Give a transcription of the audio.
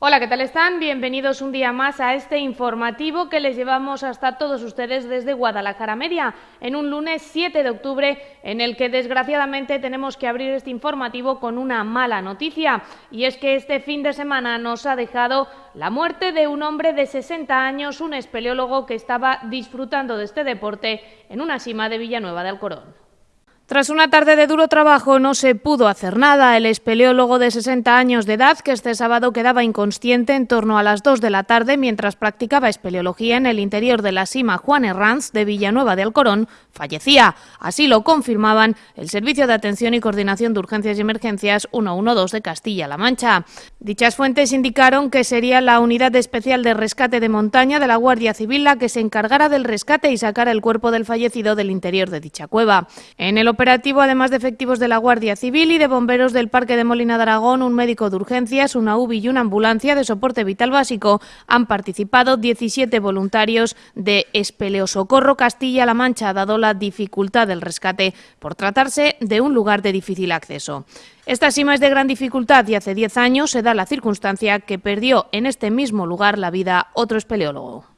Hola, ¿qué tal están? Bienvenidos un día más a este informativo que les llevamos hasta todos ustedes desde Guadalajara Media, en un lunes 7 de octubre en el que desgraciadamente tenemos que abrir este informativo con una mala noticia, y es que este fin de semana nos ha dejado la muerte de un hombre de 60 años, un espeleólogo que estaba disfrutando de este deporte en una cima de Villanueva de Alcorón. Tras una tarde de duro trabajo no se pudo hacer nada. El espeleólogo de 60 años de edad, que este sábado quedaba inconsciente en torno a las 2 de la tarde mientras practicaba espeleología en el interior de la cima Juan Herranz de Villanueva de Alcorón, fallecía. Así lo confirmaban el Servicio de Atención y Coordinación de Urgencias y Emergencias 112 de Castilla-La Mancha. Dichas fuentes indicaron que sería la Unidad Especial de Rescate de Montaña de la Guardia Civil la que se encargara del rescate y sacara el cuerpo del fallecido del interior de dicha cueva. En el operativo, además de efectivos de la Guardia Civil y de bomberos del Parque de Molina de Aragón, un médico de urgencias, una UBI y una ambulancia de soporte vital básico, han participado 17 voluntarios de Espeleosocorro Castilla-La Mancha, dado la dificultad del rescate por tratarse de un lugar de difícil acceso. Esta cima es de gran dificultad y hace 10 años se da la circunstancia que perdió en este mismo lugar la vida otro espeleólogo.